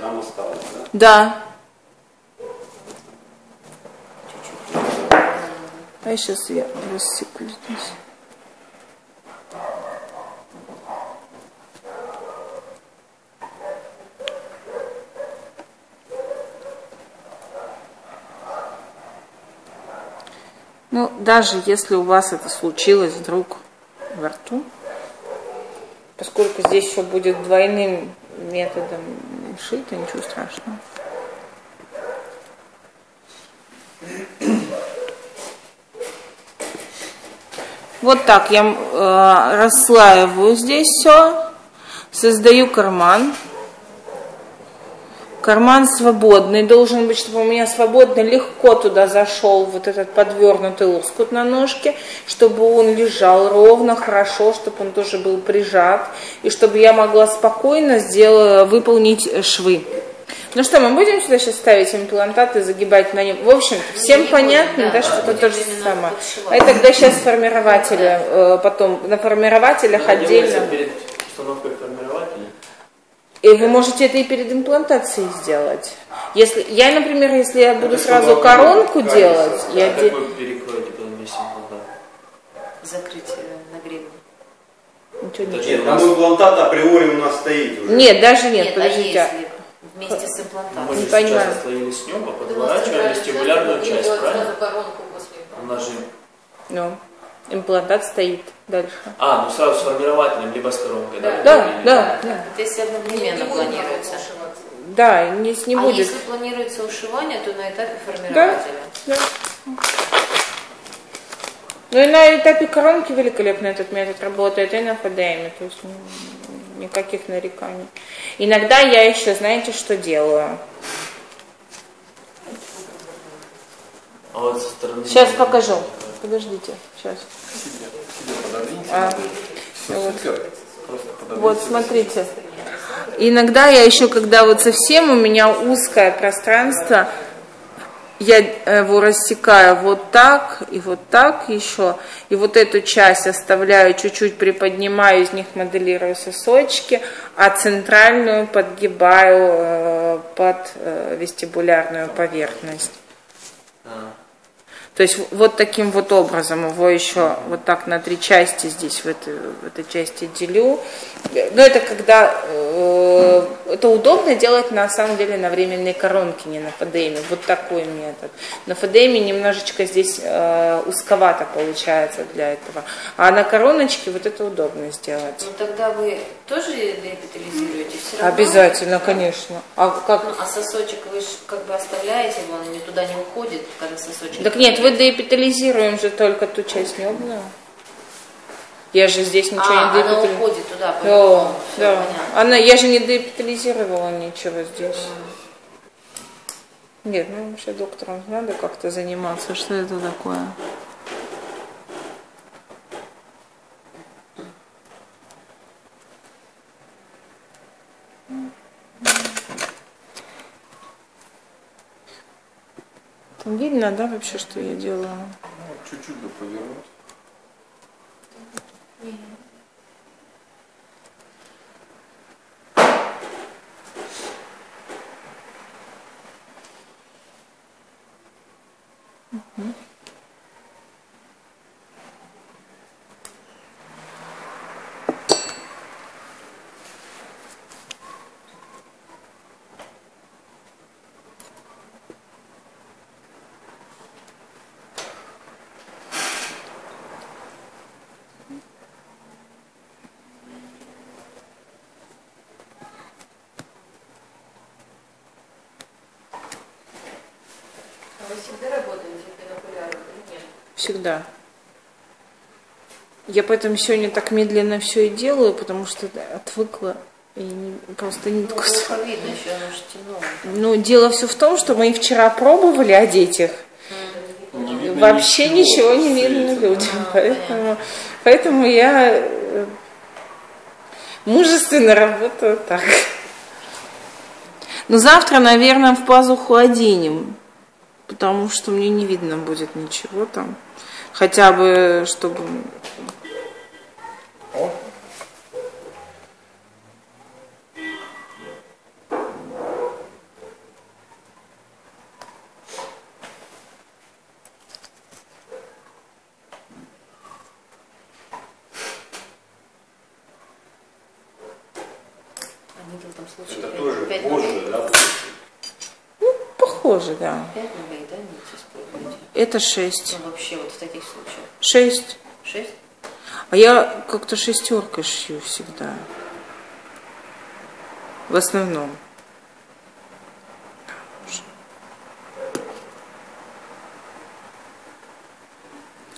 там осталось, да? Да. А сейчас я рассеку здесь. Ну, даже если у вас это случилось вдруг во рту, поскольку здесь все будет двойным методом шито, ничего страшного. Вот так я э, расслаиваю здесь все, создаю карман. Карман свободный, должен быть, чтобы у меня свободно легко туда зашел вот этот подвернутый лоскут на ножке, чтобы он лежал ровно, хорошо, чтобы он тоже был прижат, и чтобы я могла спокойно сделать, выполнить швы. Ну что, мы будем сюда сейчас ставить имплантаты, загибать на нем. В общем, всем понятно, да, да, что это то же самое. А это тогда сейчас формирователи, э, потом на формирователях отдельно. Перед установкой формирователя. И вы можете это и перед имплантацией сделать. Если я, например, если я буду сразу коронку делать, Да, я как де- вы перекроете потом весь имплантат? Закрыть э, нагревом. ничего не Нет, там имплантат априори у нас стоит уже. Нет, даже нет, Нет, подождите. а если вместе с Мы имплантатом? же Не понимаю. сейчас отслоили с нем, а подворачивали вестибулярную часть, правильно? У нас же... Ну, имплантат стоит дальше. А, ну сразу с формирователем, либо с коронкой, да? Да, да, да. Это если одновременно планируется. Да, не, не а будет. если планируется ушивание, то на этапе Да, формирователя. да. Ну и на этапе коронки великолепно этот метод работает, и на ФДМ, то есть никаких нареканий. Иногда я еще, знаете, что делаю? А вот со стороны... Сейчас покажу. Подождите, сейчас. А, вот. Вот, смотрите. Иногда я еще, когда вот совсем у меня узкое пространство, я его рассекаю вот так и вот так еще, и вот эту часть оставляю, чуть-чуть приподнимаю, из них моделирую сосочки, а центральную подгибаю э, под э, вестибулярную поверхность. То есть вот таким вот образом его еще вот так на три части здесь в этой, в этой части делю. Но это когда э, это удобно делать на самом деле на временной коронке, не на ФДМе. Вот такой метод. На ФДМе немножечко здесь э, узковато получается для этого. А на короночке вот это удобно сделать. Ну тогда вы тоже деэпитализируете все равно? Обязательно, конечно. А как? Ну, а сосочек вы ж как бы оставляете, он не туда не уходит, когда сосочек. Так нет, вы деэпитализируем же только ту часть небную. Я же здесь ничего а, не она деэпитализирую. уходит туда, Да. Всё да. понятно. Она, я же не деэпитализировала ничего здесь. Нет, ну вообще докторам надо как-то заниматься. Что это такое? Там видно, да, вообще, что я делаю? Чуть-чуть бы повернуть. 예. 음. Вы всегда работаете бинокуляром или нет? Всегда. Я поэтому сегодня так медленно все и делаю, потому что отвыкла и не- просто Ну, нитку. плохо видно еще, оно же темно. Ну, дело все в том, что мы вчера пробовали одеть их. Не видно Вообще ничего не светит. видно людям. Поэтому, поэтому я э, мужественно работаю так. Но завтра, наверное, в пазуху оденем, потому что мне не видно будет ничего там. Хотя бы, чтобы... О. Это тоже позже, да? Похоже, да. Пять нулей, да, не используете? Это 6. Ну, вообще, вот в таких случаях. 6. Шесть? А я как-то шестеркой шью всегда. В основном.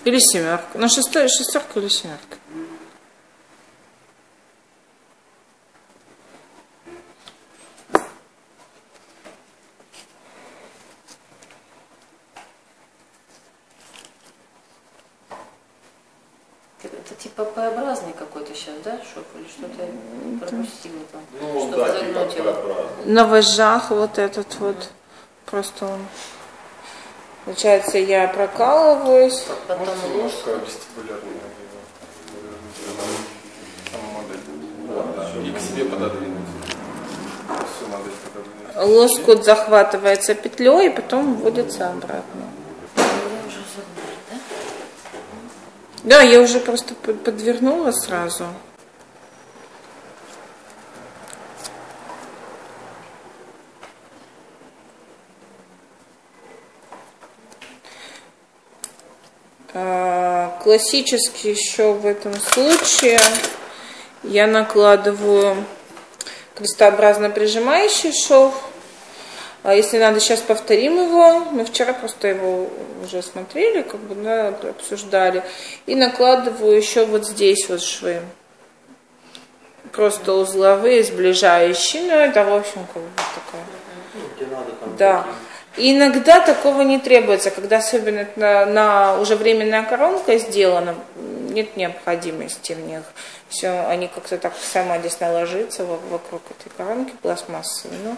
Или семерка. Ну, шестой, шестерка или семерка. Это, это типа П-образный какой-то сейчас, да, шов? Или что-то пропустила там? Ну, Чтобы да, загнуть типа его. На вожжах вот этот вот. Просто он. Получается, я прокалываюсь. Потом ложку. немножко вестибулярную. И к себе пододвинуть. Лоскут захватывается петлей и потом вводится обратно. Я уже забыла, да? Да, я уже просто под- подвернула сразу. А, Классически еще в этом случае я накладываю крестообразно прижимающий шов. А если надо, сейчас повторим его. Мы вчера просто его уже смотрели, как бы, да, обсуждали. И накладываю еще вот здесь вот швы. Просто узловые, сближающие. Ну, это, в общем, как бы такая. Ну. Да. И иногда такого не требуется, когда особенно на, на уже временная коронка сделана, нет необходимости в них. Все, они как-то так самодесно ложатся во- вокруг этой коронки пластмассовой. Ну,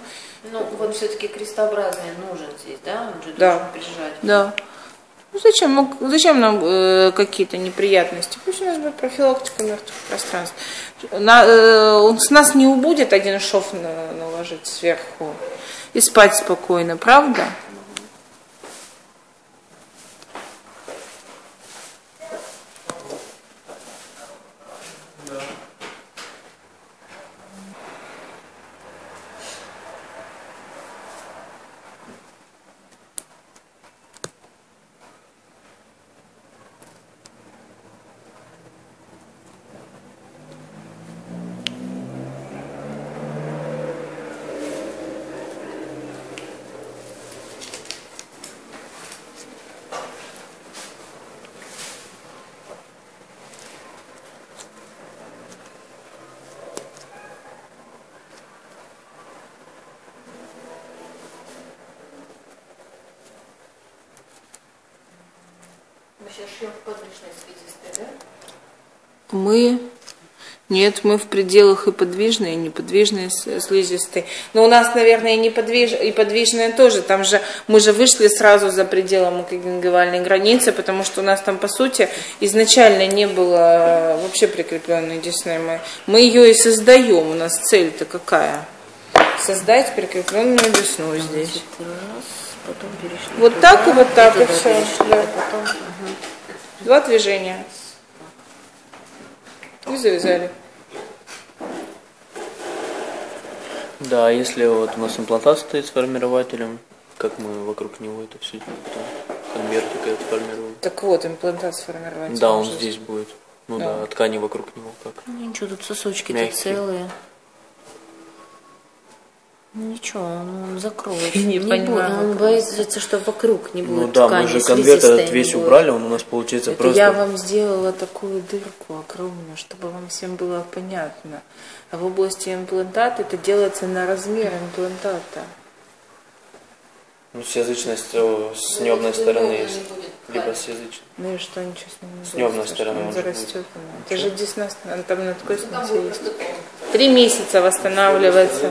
Ну, вот все-таки крестообразный нужен здесь, да? Он же Да. должен прижать. Да. Ну зачем, зачем нам э, какие-то неприятности? Пусть у нас будет профилактика мертвых пространств. На, э, он с нас не убудет один шов на- наложить сверху и спать спокойно, правда? Мы сейчас шьем в подвижной слизистой, да? Мы нет, мы в пределах и подвижной, и неподвижной с- слизистой. Но у нас, наверное, и, неподвиж... и подвижная тоже. Там же мы же вышли сразу за пределы мукогенгивальной границы, потому что у нас там, по сути, изначально не было вообще прикрепленной десны. Мы, мы ее и создаем. У нас цель-то какая? Создать прикрепленную десну здесь. Раз, потом перешли. Вот туда, так и вот так, и всё, перешли, да. потом. Два движения. И завязали. Да, а если вот у нас имплантат стоит с формирователем, как мы вокруг него это все конвертик этот формируем? Так вот, имплантат сформировать. Да, он здесь будет. Ну Да. да, а ткани вокруг него как. Ну, ничего, тут сосочки-то целые. Ну, Ничего, он, он закроет. Не будет, Он боится, что вокруг не будет Ну да, ткани, мы же конверт этот не весь будет. убрали, он у нас получается Это просто... я вам сделала такую дырку огромную, чтобы вам всем было понятно. А в области имплантата это делается на размер имплантата. Ну, с язычностью, с небной стороны есть. Либо с язычной. Ну и что, ничего с ним не С небной стороны он зарастет. она. Это же десна, там на такой станции есть. Три месяца восстанавливается.